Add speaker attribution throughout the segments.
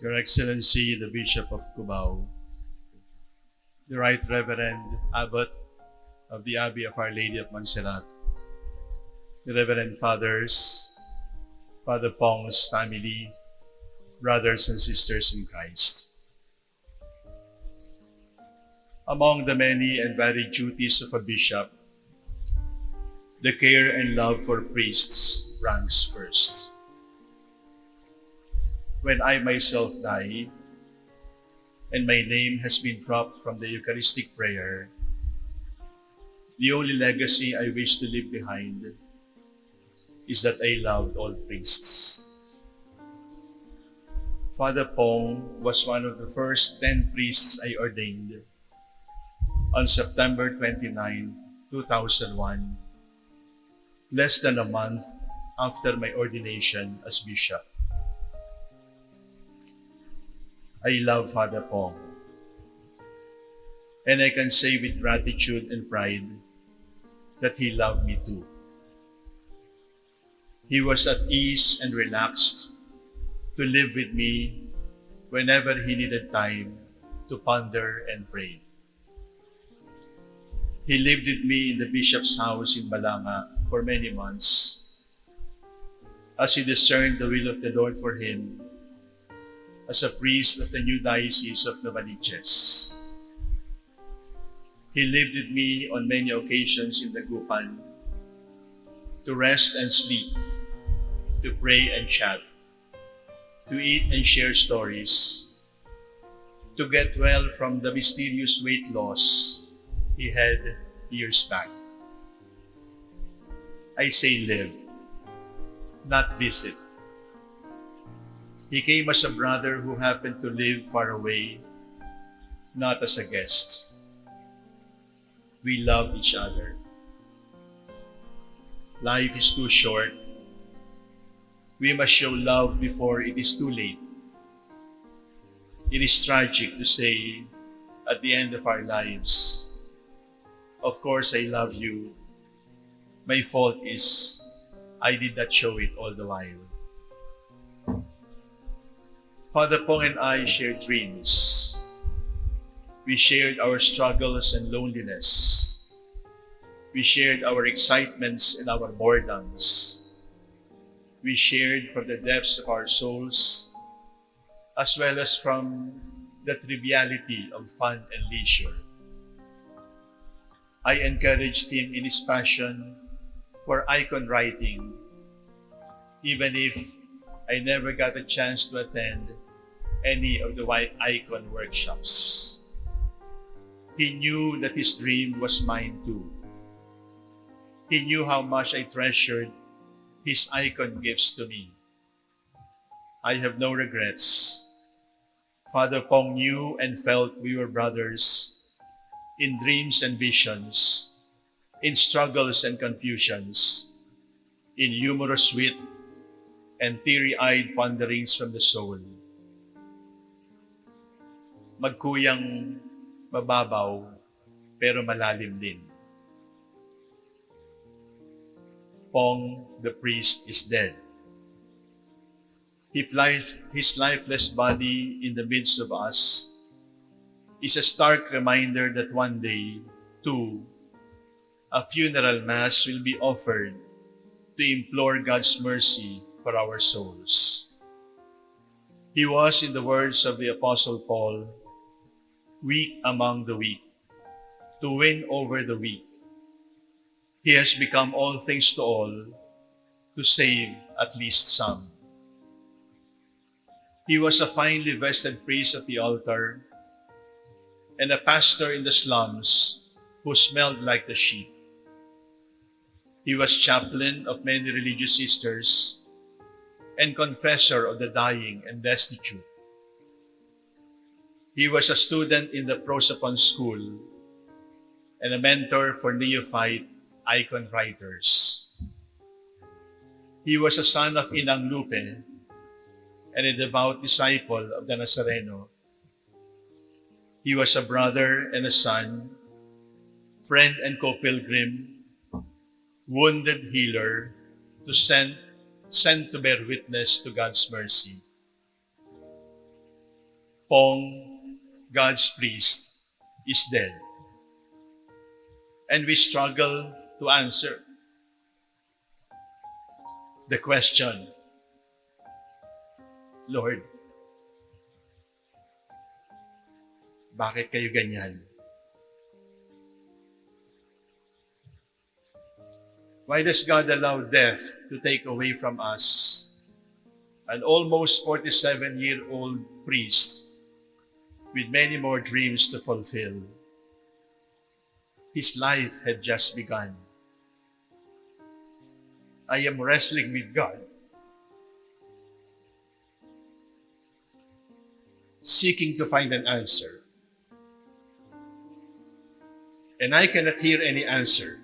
Speaker 1: Your Excellency, the Bishop of Cubao, the Right Reverend Abbot of the Abbey of Our Lady of Montserrat, the Reverend Fathers, Father Pong's family, brothers and sisters in Christ. Among the many and varied duties of a bishop, the care and love for priests ranks first. When I myself die, and my name has been dropped from the Eucharistic prayer, the only legacy I wish to leave behind is that I loved all priests. Father Pong was one of the first 10 priests I ordained on September 29, 2001, less than a month after my ordination as bishop. I love Father Pong. And I can say with gratitude and pride that he loved me too. He was at ease and relaxed to live with me whenever he needed time to ponder and pray. He lived with me in the bishop's house in Balanga for many months as he discerned the will of the Lord for him as a priest of the new diocese of Novaliches. He lived with me on many occasions in the Gupan to rest and sleep, to pray and chat, to eat and share stories, to get well from the mysterious weight loss he had years back. I say live, not visit. He came as a brother who happened to live far away, not as a guest. We love each other. Life is too short. We must show love before it is too late. It is tragic to say at the end of our lives, Of course, I love you. My fault is I did not show it all the while. Father Pong and I shared dreams. We shared our struggles and loneliness. We shared our excitements and our boredoms. We shared from the depths of our souls, as well as from the triviality of fun and leisure. I encouraged him in his passion for icon writing, even if I never got a chance to attend any of the white icon workshops. He knew that his dream was mine too. He knew how much I treasured his icon gifts to me. I have no regrets. Father Pong knew and felt we were brothers in dreams and visions, in struggles and confusions, in humorous wit and teary-eyed ponderings from the soul. Magkuyang mababaw pero malalim din. Pong, the priest, is dead. His, life, his lifeless body in the midst of us is a stark reminder that one day, too, a funeral mass will be offered to implore God's mercy for our souls. He was, in the words of the Apostle Paul, weak among the weak, to win over the weak. He has become all things to all, to save at least some. He was a finely vested priest at the altar and a pastor in the slums who smelled like the sheep. He was chaplain of many religious sisters and confessor of the dying and destitute. He was a student in the Prosopon School and a mentor for neophyte icon writers. He was a son of Inang Lupe and a devout disciple of the Nazareno. He was a brother and a son, friend and co-pilgrim, wounded healer, to send, sent to bear witness to God's mercy. Pong, God's priest, is dead. And we struggle to answer the question, Lord, bakit kayo ganyan? Why does God allow death to take away from us an almost 47 year old priest with many more dreams to fulfill? His life had just begun. I am wrestling with God, seeking to find an answer. And I cannot hear any answer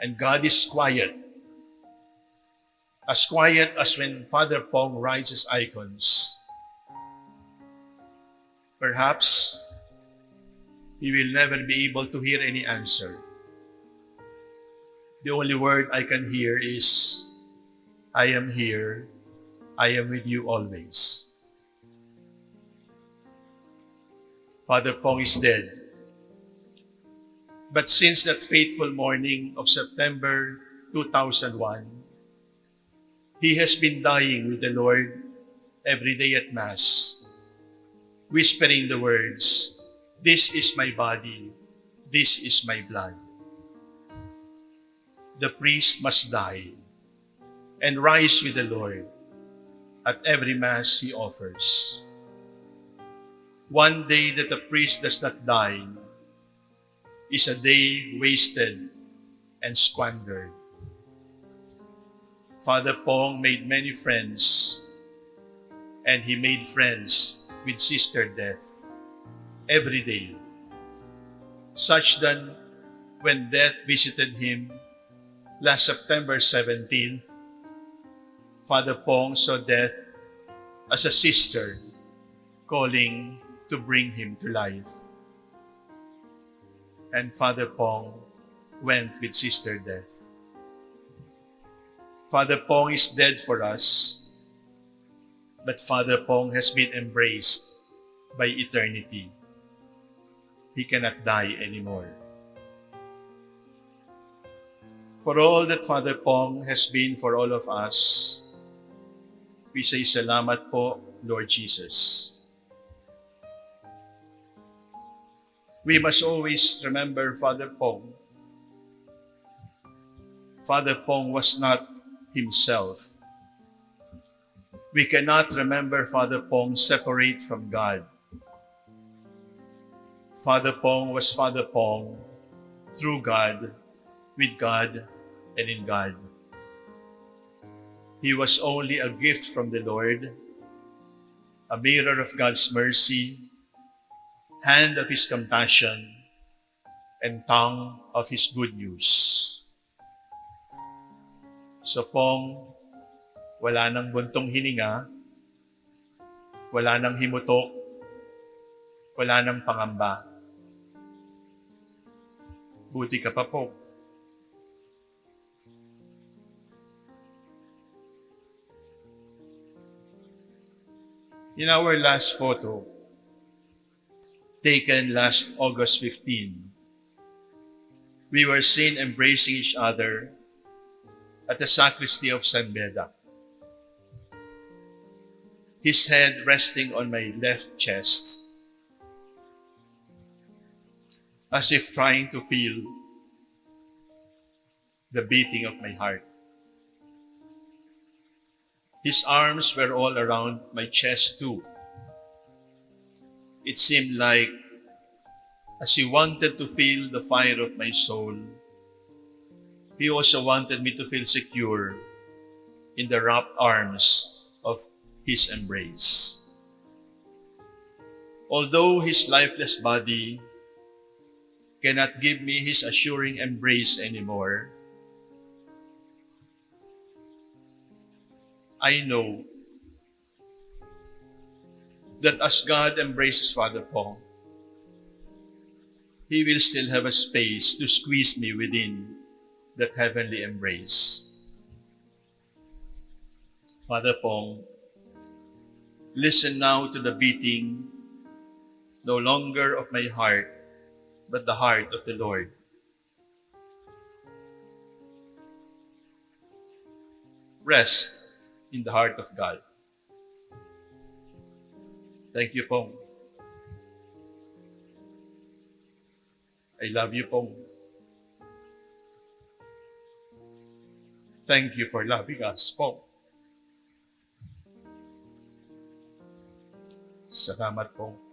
Speaker 1: and God is quiet. As quiet as when Father Pong his icons. Perhaps we will never be able to hear any answer. The only word I can hear is, I am here, I am with you always. Father Pong is dead. But since that fateful morning of September 2001, he has been dying with the Lord every day at Mass, whispering the words, This is my body, this is my blood. The priest must die and rise with the Lord at every Mass he offers. One day that the priest does not die is a day wasted and squandered. Father Pong made many friends, and he made friends with Sister Death every day. Such that when death visited him last September 17th, Father Pong saw death as a sister calling to bring him to life and Father Pong went with Sister Death. Father Pong is dead for us, but Father Pong has been embraced by eternity. He cannot die anymore. For all that Father Pong has been for all of us, we say salamat po, Lord Jesus. We must always remember Father Pong. Father Pong was not himself. We cannot remember Father Pong separate from God. Father Pong was Father Pong through God, with God, and in God. He was only a gift from the Lord, a mirror of God's mercy, hand of His compassion, and tongue of His good news. So pong, wala nang buntong hininga, wala nang himutok, wala nang pangamba. Buti ka pa po. In our last photo, taken last August 15. We were seen embracing each other at the sacristy of San Beda. His head resting on my left chest, as if trying to feel the beating of my heart. His arms were all around my chest too, it seemed like as he wanted to feel the fire of my soul, he also wanted me to feel secure in the wrapped arms of his embrace. Although his lifeless body cannot give me his assuring embrace anymore, I know that as God embraces Father Pong, He will still have a space to squeeze me within that heavenly embrace. Father Pong, Listen now to the beating, no longer of my heart, but the heart of the Lord. Rest in the heart of God. Thank you, Pong. I love you, Pong. Thank you for loving us, Pong. Salamat, Pong.